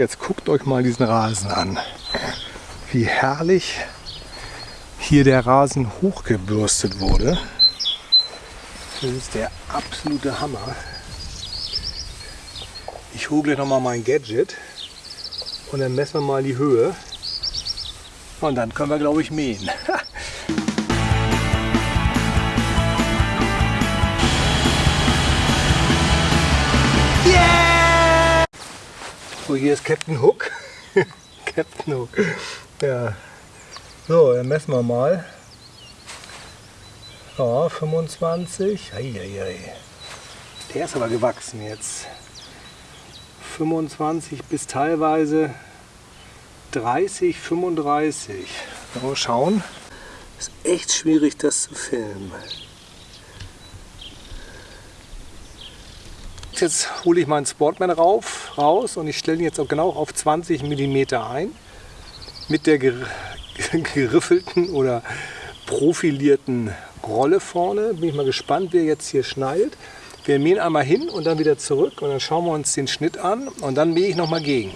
Jetzt guckt euch mal diesen Rasen an. Wie herrlich hier der Rasen hochgebürstet wurde. Das ist der absolute Hammer. Ich hole gleich nochmal mein Gadget und dann messen wir mal die Höhe. Und dann können wir, glaube ich, mähen. So, hier ist Captain Hook. Captain Hook. Ja. So, dann messen wir mal. Ja, 25. Eieiei. Der ist aber gewachsen jetzt. 25 bis teilweise 30, 35. Mal schauen. Ist echt schwierig, das zu filmen. Jetzt hole ich meinen Sportman rauf, raus und ich stelle ihn jetzt auch genau auf 20 mm ein. Mit der ger geriffelten oder profilierten Rolle vorne. Bin ich mal gespannt, wer jetzt hier schneidet. Wir mähen einmal hin und dann wieder zurück und dann schauen wir uns den Schnitt an und dann mähe ich noch mal gegen.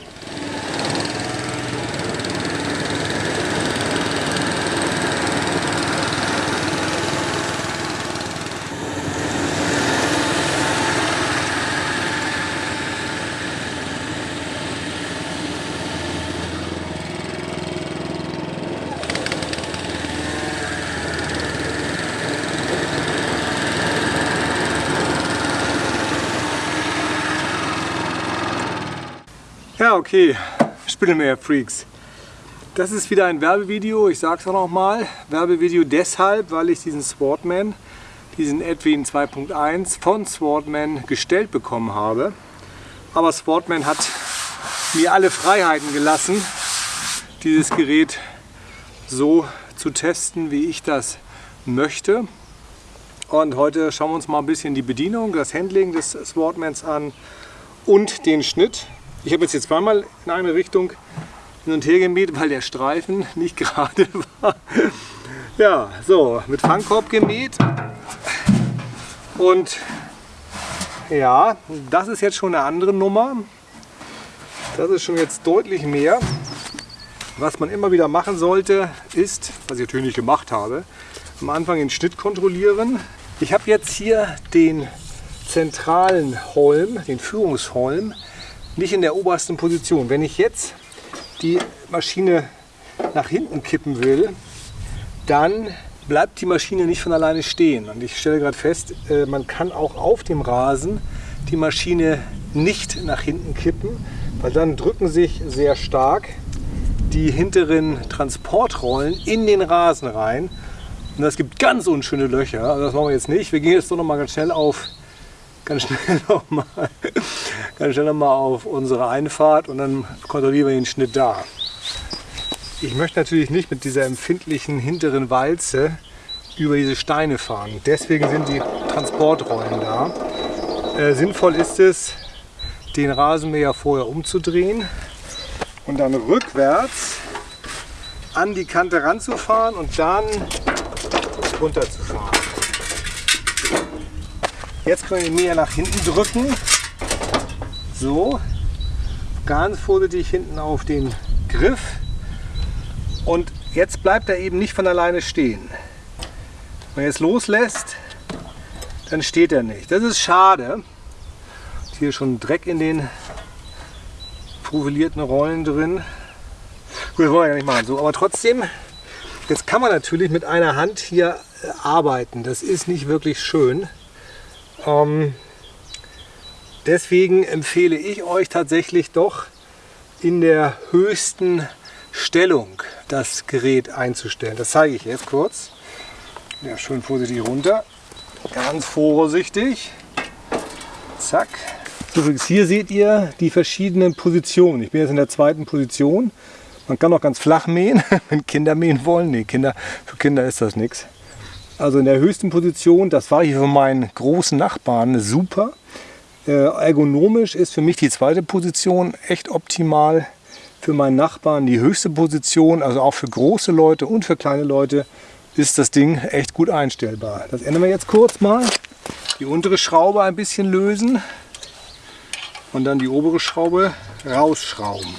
Ja, okay, Spittelmeer-Freaks. Das ist wieder ein Werbevideo, ich sage es auch nochmal. Werbevideo deshalb, weil ich diesen Swordman, diesen Edwin 2.1 von Swordman gestellt bekommen habe. Aber Swordman hat mir alle Freiheiten gelassen, dieses Gerät so zu testen, wie ich das möchte. Und heute schauen wir uns mal ein bisschen die Bedienung, das Handling des Swordmans an und den Schnitt. Ich habe jetzt, jetzt zweimal in eine Richtung hin und her gemäht, weil der Streifen nicht gerade war. Ja, so, mit Fangkorb gemäht. Und ja, das ist jetzt schon eine andere Nummer. Das ist schon jetzt deutlich mehr. Was man immer wieder machen sollte, ist, was ich natürlich nicht gemacht habe, am Anfang den Schnitt kontrollieren. Ich habe jetzt hier den zentralen Holm, den Führungsholm, nicht in der obersten Position. Wenn ich jetzt die Maschine nach hinten kippen will, dann bleibt die Maschine nicht von alleine stehen. Und ich stelle gerade fest, äh, man kann auch auf dem Rasen die Maschine nicht nach hinten kippen, weil dann drücken sich sehr stark die hinteren Transportrollen in den Rasen rein. Und das gibt ganz unschöne Löcher. Also das machen wir jetzt nicht. Wir gehen jetzt doch noch mal ganz schnell auf ganz schnell nochmal noch auf unsere Einfahrt und dann kontrollieren wir den Schnitt da. Ich möchte natürlich nicht mit dieser empfindlichen hinteren Walze über diese Steine fahren. Deswegen sind die Transportrollen da. Äh, sinnvoll ist es, den Rasenmäher vorher umzudrehen und dann rückwärts an die Kante ranzufahren und dann runterzufahren. Jetzt können wir den Mäher nach hinten drücken. So, ganz vorsichtig hinten auf den Griff. Und jetzt bleibt er eben nicht von alleine stehen. Wenn er jetzt loslässt, dann steht er nicht. Das ist schade. Hier schon Dreck in den profilierten Rollen drin. Gut, das wollen wir ja nicht machen. So, aber trotzdem, jetzt kann man natürlich mit einer Hand hier äh, arbeiten. Das ist nicht wirklich schön. Ähm, deswegen empfehle ich euch tatsächlich doch in der höchsten Stellung das Gerät einzustellen. Das zeige ich jetzt kurz. Ja, schön vorsichtig runter. Ganz vorsichtig. Zack. Übrigens hier seht ihr die verschiedenen Positionen. Ich bin jetzt in der zweiten Position. Man kann auch ganz flach mähen, wenn Kinder mähen wollen. Nee, Kinder, für Kinder ist das nichts. Also in der höchsten Position, das war hier für meinen großen Nachbarn super. Äh, ergonomisch ist für mich die zweite Position echt optimal. Für meinen Nachbarn die höchste Position, also auch für große Leute und für kleine Leute ist das Ding echt gut einstellbar. Das ändern wir jetzt kurz mal. Die untere Schraube ein bisschen lösen. und dann die obere Schraube rausschrauben.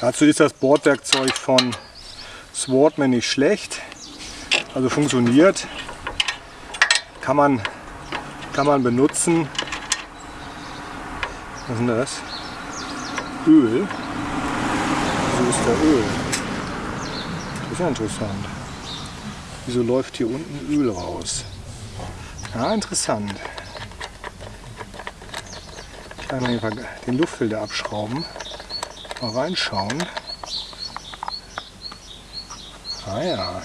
Dazu ist das Bordwerkzeug von Swordman nicht schlecht, also funktioniert, kann man, kann man benutzen. Was ist das? Öl. So ist der Öl. Das ist ja interessant. Wieso läuft hier unten Öl raus? Ja, interessant. Ich kann mal den Luftfilter abschrauben. Mal reinschauen. Ah ja.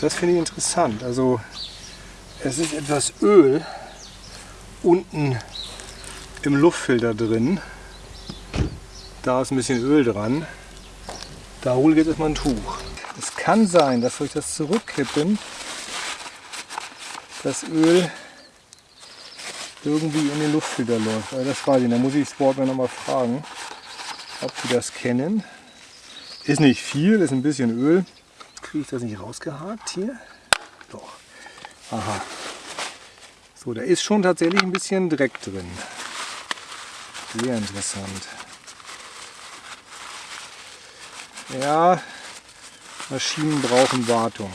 Das finde ich interessant. Also es ist etwas Öl unten im Luftfilter drin. Da ist ein bisschen Öl dran. Da hole ich jetzt erstmal ein Tuch. Es kann sein, dass durch das Zurückkippen das Öl irgendwie in den Luftfilter läuft. Aber das weiß ich, da muss ich Sportman nochmal fragen, ob die das kennen. Ist nicht viel, ist ein bisschen Öl. Kriege ich das nicht rausgehakt hier? Doch. Aha. So, da ist schon tatsächlich ein bisschen Dreck drin. Sehr interessant. Ja, Maschinen brauchen Wartung.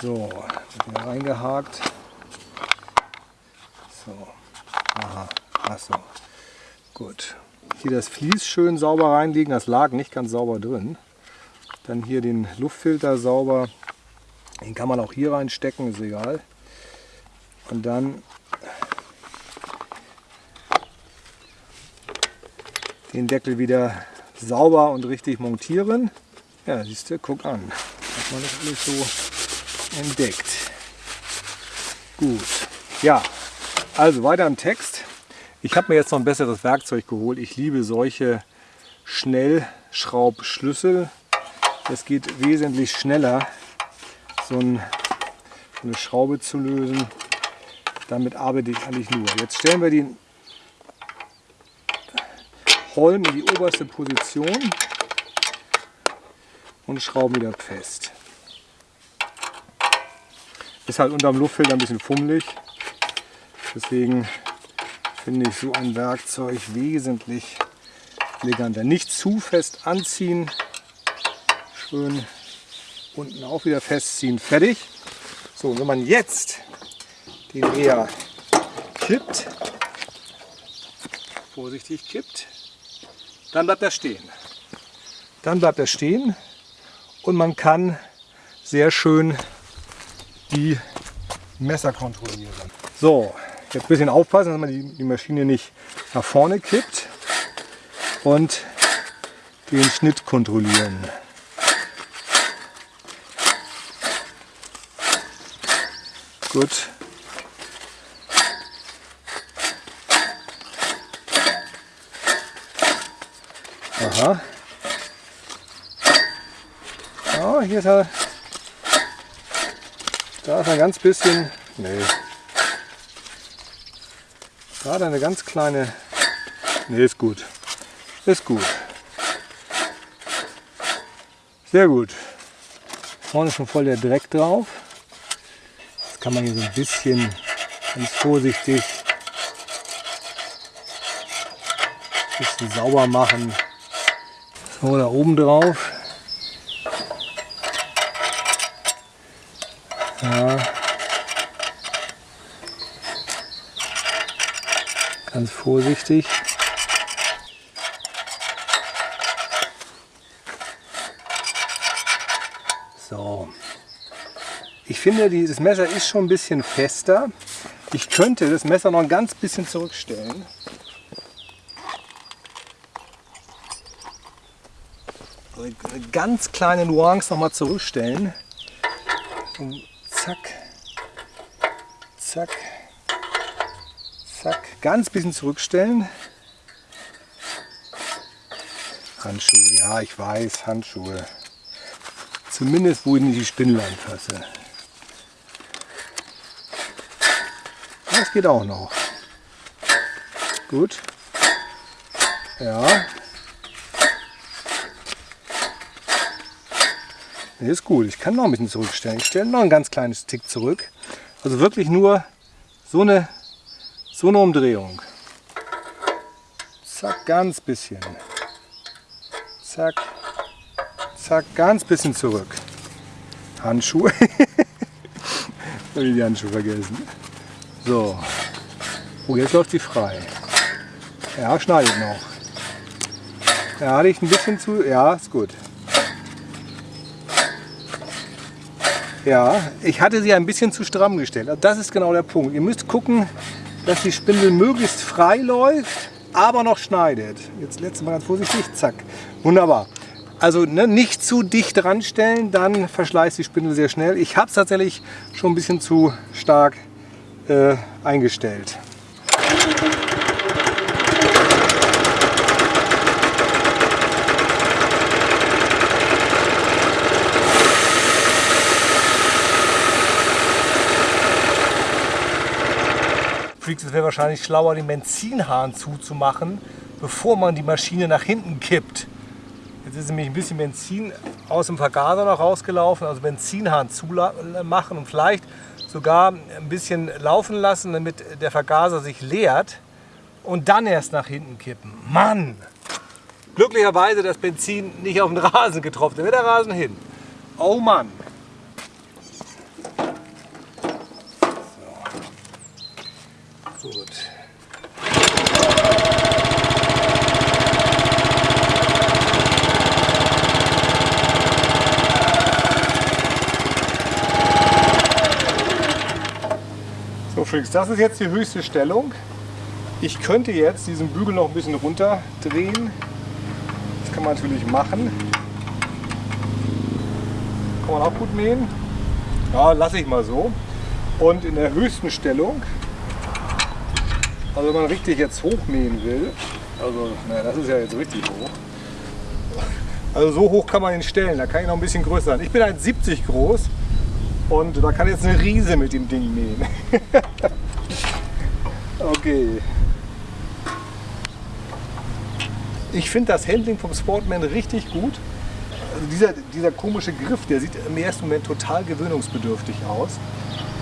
So, reingehakt. So, aha, achso, gut. Hier das Vlies schön sauber reinlegen, das lag nicht ganz sauber drin. Dann hier den Luftfilter sauber, den kann man auch hier reinstecken, ist egal. Und dann den Deckel wieder sauber und richtig montieren. Ja, siehst du, guck an. Hat man das alles so entdeckt. Gut. Ja, also weiter im Text. Ich habe mir jetzt noch ein besseres Werkzeug geholt. Ich liebe solche Schnellschraubschlüssel. Es geht wesentlich schneller, so, eine Schraube zu lösen. Damit arbeite ich eigentlich nur. Jetzt stellen wir den Holm in die oberste Position und schrauben wieder fest. Ist halt unter dem Luftfilter ein bisschen fummelig. Deswegen finde ich so ein Werkzeug wesentlich eleganter. Nicht zu fest anziehen, schön unten auch wieder festziehen, fertig. So, wenn man jetzt den eher kippt, vorsichtig kippt, dann bleibt er stehen. Dann bleibt er stehen und man kann sehr schön die Messer kontrollieren. So, Jetzt ein bisschen aufpassen, dass man die, die Maschine nicht nach vorne kippt und den Schnitt kontrollieren. Gut. Aha. Ja, hier ist er. Da ist ein ganz bisschen. Nee, Gerade eine ganz kleine... Ne, ist gut. Ist gut. Sehr gut. Vorne ist schon voll der Dreck drauf. Das kann man hier so ein bisschen ganz vorsichtig ein bisschen sauber machen. So, da oben drauf. Ja. Ganz vorsichtig. So. Ich finde, dieses Messer ist schon ein bisschen fester. Ich könnte das Messer noch ein ganz bisschen zurückstellen. Eine ganz kleine Nuance noch mal zurückstellen. Und zack, zack. Zack, ganz bisschen zurückstellen. Handschuhe, ja ich weiß, Handschuhe. Zumindest wo ich nicht die Spindel anfasse. Das geht auch noch. Gut. Ja. ist gut. Ich kann noch ein bisschen zurückstellen. Ich stelle noch ein ganz kleines Tick zurück. Also wirklich nur so eine, so eine Umdrehung. Zack, ganz bisschen. Zack, zack, ganz bisschen zurück. Handschuhe. Habe ich die Handschuhe vergessen. So. Oh, jetzt läuft sie frei. Ja, schneidet noch. Ja, hatte ich ein bisschen zu. Ja, ist gut. Ja, ich hatte sie ein bisschen zu stramm gestellt. Also das ist genau der Punkt. Ihr müsst gucken, dass die Spindel möglichst frei läuft, aber noch schneidet. Jetzt letztes Mal ganz vorsichtig, zack. Wunderbar. Also ne, nicht zu dicht dran stellen, dann verschleißt die Spindel sehr schnell. Ich habe es tatsächlich schon ein bisschen zu stark äh, eingestellt. Freaks, es wäre wahrscheinlich schlauer, den Benzinhahn zuzumachen, bevor man die Maschine nach hinten kippt. Jetzt ist nämlich ein bisschen Benzin aus dem Vergaser noch rausgelaufen, also Benzinhahn zumachen und vielleicht sogar ein bisschen laufen lassen, damit der Vergaser sich leert und dann erst nach hinten kippen. Mann! Glücklicherweise das Benzin nicht auf den Rasen getroffen, da wird der Rasen hin. Oh Mann! So. Gut. So Freaks, das ist jetzt die höchste Stellung. Ich könnte jetzt diesen Bügel noch ein bisschen runterdrehen. Das kann man natürlich machen. Kann man auch gut mähen. Ja, lasse ich mal so. Und in der höchsten Stellung, also wenn man richtig jetzt hochmähen will, also naja, das ist ja jetzt richtig hoch. Also so hoch kann man ihn stellen, da kann ich noch ein bisschen größer sein. Ich bin 1,70 groß und da kann jetzt eine Riese mit dem Ding mähen. okay. Ich finde das Handling vom Sportman richtig gut. Also dieser, dieser komische Griff, der sieht im ersten Moment total gewöhnungsbedürftig aus.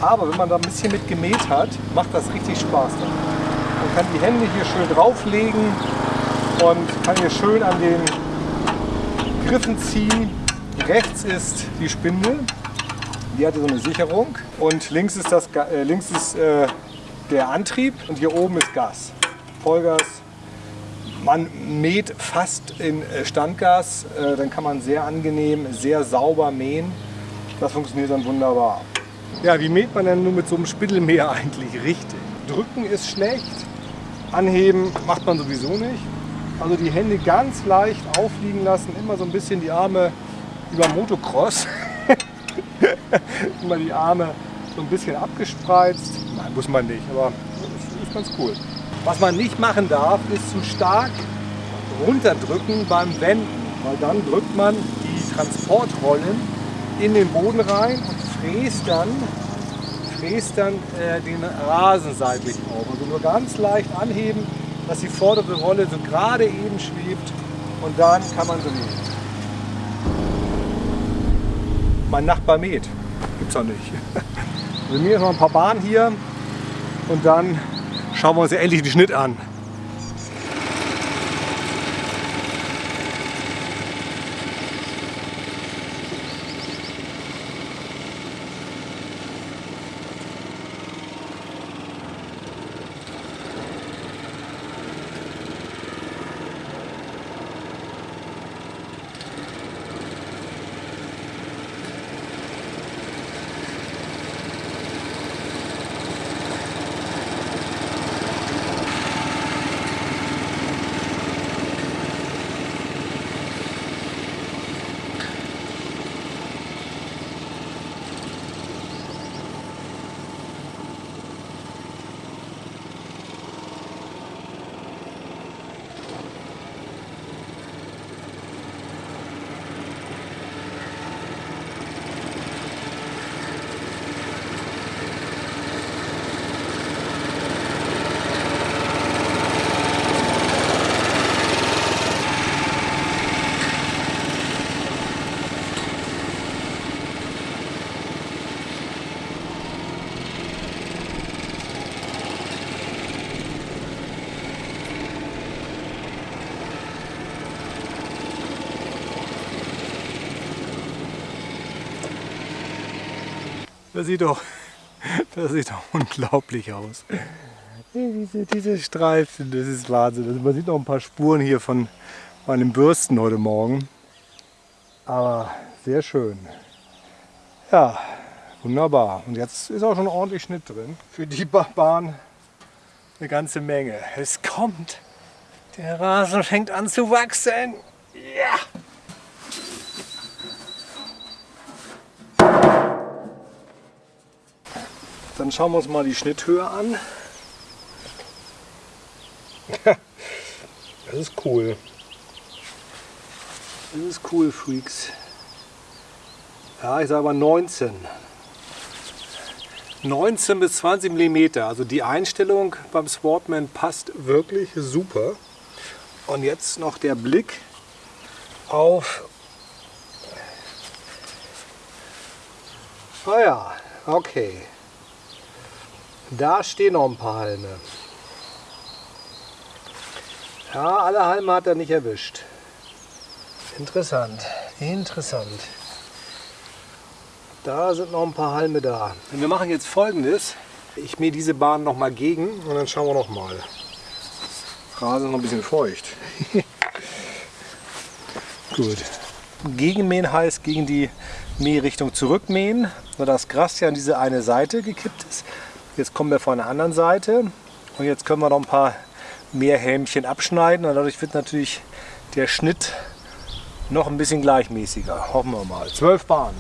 Aber wenn man da ein bisschen mit gemäht hat, macht das richtig Spaß. Dann. Man kann die Hände hier schön drauflegen und kann hier schön an den Griffen ziehen. Rechts ist die Spindel die hatte so eine Sicherung und links ist, das, äh, links ist äh, der Antrieb und hier oben ist Gas. Vollgas. Man mäht fast in äh, Standgas, äh, dann kann man sehr angenehm, sehr sauber mähen. Das funktioniert dann wunderbar. Ja, wie mäht man denn nur mit so einem Spindelmäher eigentlich richtig? Drücken ist schlecht, anheben macht man sowieso nicht. Also die Hände ganz leicht aufliegen lassen, immer so ein bisschen die Arme über Motocross. Immer die Arme so ein bisschen abgespreizt. Nein, muss man nicht, aber ist, ist ganz cool. Was man nicht machen darf, ist zu stark runterdrücken beim Wenden, weil dann drückt man die Transportrollen in den Boden rein und fräst dann, fräst dann äh, den Rasen seitlich auf. Also nur ganz leicht anheben, dass die vordere Rolle so gerade eben schwebt und dann kann man so nehmen mein Nachbar mäht. Gibt's doch nicht. Wir mähen noch ein paar Bahnen hier und dann schauen wir uns ja endlich den Schnitt an. Das sieht doch, das sieht doch unglaublich aus. Diese, diese Streifen, das ist Wahnsinn. Also man sieht noch ein paar Spuren hier von meinem Bürsten heute Morgen. Aber sehr schön. Ja, wunderbar. Und jetzt ist auch schon ordentlich Schnitt drin. Für die Bahn eine ganze Menge. Es kommt. Der Rasen fängt an zu wachsen. Ja! Dann schauen wir uns mal die Schnitthöhe an. Das ist cool. Das ist cool, Freaks. Ja, ich sage mal 19. 19 bis 20 mm. Also die Einstellung beim Sportman passt wirklich super. Und jetzt noch der Blick auf... Ah ja, okay. Da stehen noch ein paar Halme. Ja, alle Halme hat er nicht erwischt. Interessant, interessant. Da sind noch ein paar Halme da. Und wir machen jetzt folgendes. Ich mähe diese Bahn noch mal gegen und dann schauen wir noch mal. Rasen ist noch ein bisschen feucht. Gut. Gegenmähen heißt gegen die Mährichtung zurückmähen, das Gras ja an diese eine Seite gekippt ist. Jetzt kommen wir von der anderen Seite und jetzt können wir noch ein paar mehr Hämchen abschneiden und dadurch wird natürlich der Schnitt noch ein bisschen gleichmäßiger. Hoffen wir mal. Zwölf Bahnen.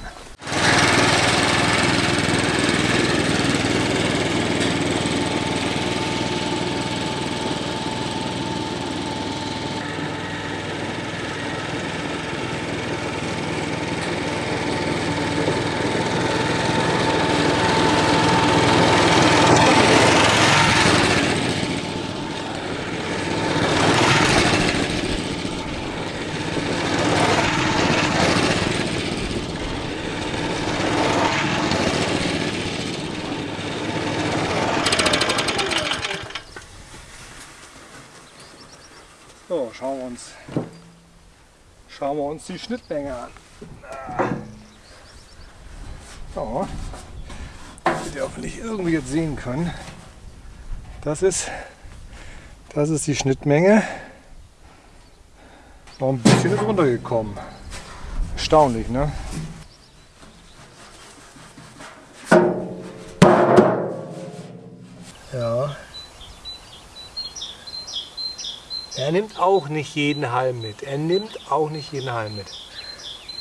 So, schauen wir uns, schauen wir uns die Schnittmenge an. So, wird ihr hoffentlich irgendwie jetzt sehen können. Das ist, das ist die Schnittmenge. Noch ein bisschen ist runtergekommen. Erstaunlich, ne? Ja. Er nimmt auch nicht jeden Halm mit. Er nimmt auch nicht jeden Halm mit.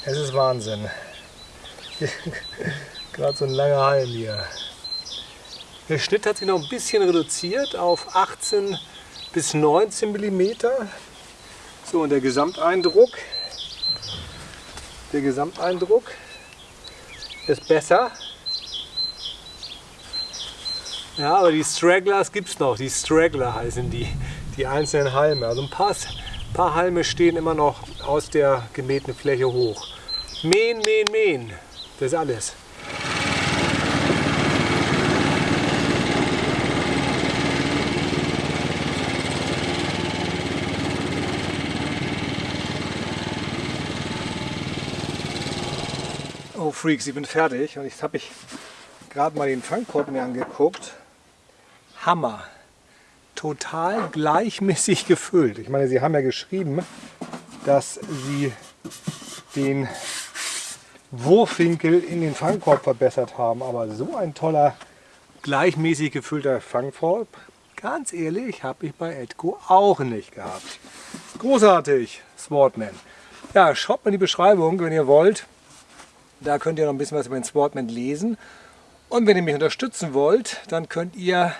Es ist Wahnsinn. Gerade so ein langer Halm hier. Der Schnitt hat sich noch ein bisschen reduziert auf 18 bis 19 mm. So und der Gesamteindruck, der Gesamteindruck ist besser. Ja, aber die Stragglers gibt es noch. Die Straggler heißen die die einzelnen Halme. Also ein paar, paar Halme stehen immer noch aus der gemähten Fläche hoch. Mähen, mähen, mähen. Das ist alles. Oh Freaks, ich bin fertig und jetzt habe ich gerade mal den Fangkorb mir angeguckt. Hammer total gleichmäßig gefüllt. Ich meine, Sie haben ja geschrieben, dass Sie den Wurfwinkel in den Fangkorb verbessert haben. Aber so ein toller, gleichmäßig gefüllter Fangkorb, ganz ehrlich, habe ich bei Edco auch nicht gehabt. Großartig, Sportman. Ja, schaut mal in die Beschreibung, wenn ihr wollt. Da könnt ihr noch ein bisschen was über den Sportman lesen. Und wenn ihr mich unterstützen wollt, dann könnt ihr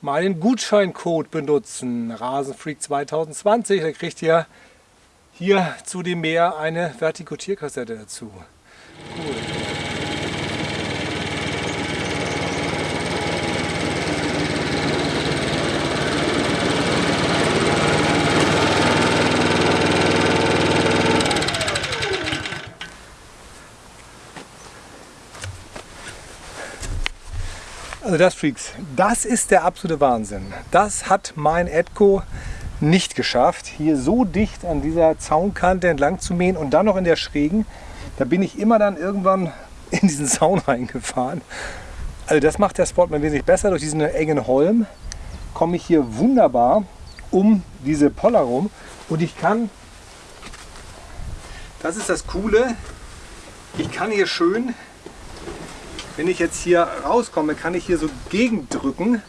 meinen Gutscheincode benutzen, Rasenfreak 2020. Da kriegt ihr hier zu dem Meer eine Vertikutierkassette dazu. Cool. Also das Freaks, das ist der absolute Wahnsinn. Das hat mein Edco nicht geschafft, hier so dicht an dieser Zaunkante entlang zu mähen und dann noch in der Schrägen. Da bin ich immer dann irgendwann in diesen Zaun reingefahren. Also das macht der Sportman wesentlich besser. Durch diesen engen Holm komme ich hier wunderbar um diese Poller rum und ich kann, das ist das Coole, ich kann hier schön, wenn ich jetzt hier rauskomme, kann ich hier so gegendrücken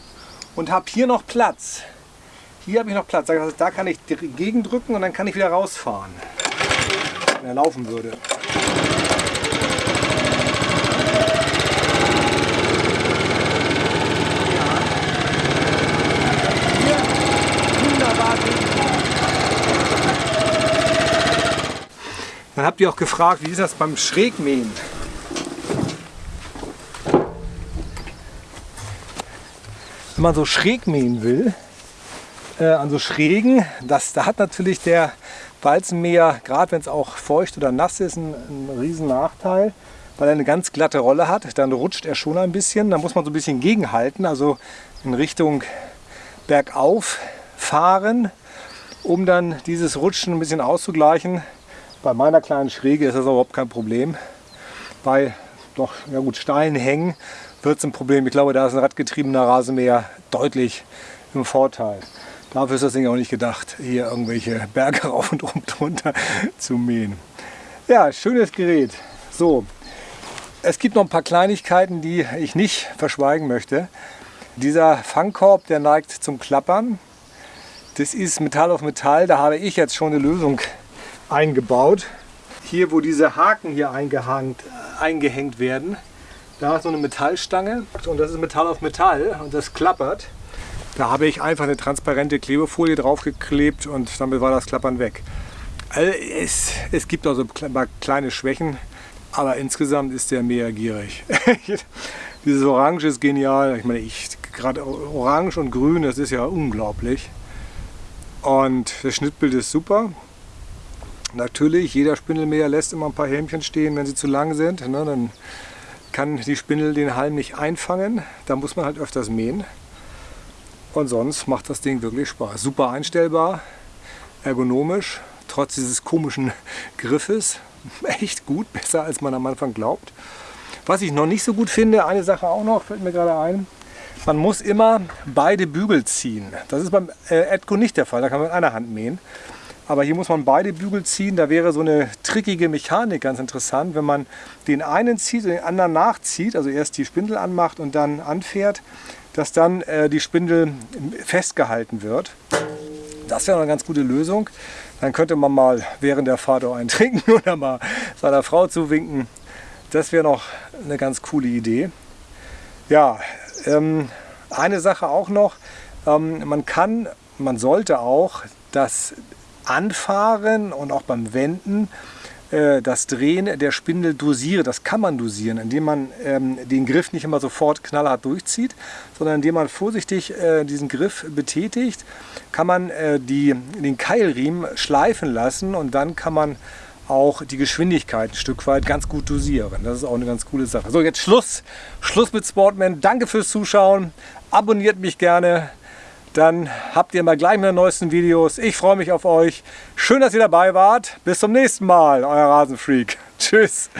und habe hier noch Platz. Hier habe ich noch Platz. Da kann ich gegendrücken und dann kann ich wieder rausfahren, wenn er laufen würde. Dann habt ihr auch gefragt, wie ist das beim Schrägmähen? Wenn man so schräg mähen will, äh, an so Schrägen, das, da hat natürlich der Walzenmäher, gerade wenn es auch feucht oder nass ist, einen, einen riesen Nachteil, weil er eine ganz glatte Rolle hat. Dann rutscht er schon ein bisschen, da muss man so ein bisschen gegenhalten, also in Richtung bergauf fahren, um dann dieses Rutschen ein bisschen auszugleichen. Bei meiner kleinen Schräge ist das überhaupt kein Problem. Bei doch ja gut, steilen Hängen wird es ein Problem. Ich glaube, da ist ein radgetriebener Rasenmäher deutlich im Vorteil. Dafür ist das Ding auch nicht gedacht, hier irgendwelche Berge rauf und runter zu mähen. Ja, schönes Gerät. So, es gibt noch ein paar Kleinigkeiten, die ich nicht verschweigen möchte. Dieser Fangkorb, der neigt zum Klappern. Das ist Metall auf Metall. Da habe ich jetzt schon eine Lösung eingebaut. Hier, wo diese Haken hier eingehängt, eingehängt werden, da ist so eine Metallstange und das ist Metall auf Metall und das klappert. Da habe ich einfach eine transparente Klebefolie draufgeklebt und damit war das Klappern weg. Also es, es gibt also kleine Schwächen, aber insgesamt ist der mehr gierig. Dieses Orange ist genial. Ich meine, ich gerade Orange und Grün, das ist ja unglaublich. Und das Schnittbild ist super. Natürlich, jeder Spindelmäher lässt immer ein paar Hämchen stehen, wenn sie zu lang sind. Ne, dann kann die Spindel den Halm nicht einfangen. Da muss man halt öfters mähen. Und sonst macht das Ding wirklich Spaß. Super einstellbar, ergonomisch, trotz dieses komischen Griffes. Echt gut, besser als man am Anfang glaubt. Was ich noch nicht so gut finde, eine Sache auch noch, fällt mir gerade ein. Man muss immer beide Bügel ziehen. Das ist beim äh, Edco nicht der Fall, da kann man mit einer Hand mähen. Aber hier muss man beide Bügel ziehen. Da wäre so eine trickige Mechanik ganz interessant, wenn man den einen zieht und den anderen nachzieht, also erst die Spindel anmacht und dann anfährt, dass dann äh, die Spindel festgehalten wird. Das wäre eine ganz gute Lösung. Dann könnte man mal während der Fahrt auch einen trinken oder mal seiner Frau zuwinken. Das wäre noch eine ganz coole Idee. Ja, ähm, eine Sache auch noch. Ähm, man kann, man sollte auch das Anfahren und auch beim Wenden äh, das Drehen der Spindel dosieren. Das kann man dosieren, indem man ähm, den Griff nicht immer sofort knallhart durchzieht, sondern indem man vorsichtig äh, diesen Griff betätigt, kann man äh, die, den Keilriemen schleifen lassen und dann kann man auch die Geschwindigkeit ein Stück weit ganz gut dosieren. Das ist auch eine ganz coole Sache. So, jetzt Schluss. Schluss mit Sportman. Danke fürs Zuschauen. Abonniert mich gerne dann habt ihr mal gleich meine neuesten Videos. Ich freue mich auf euch. Schön, dass ihr dabei wart. Bis zum nächsten Mal, euer Rasenfreak. Tschüss.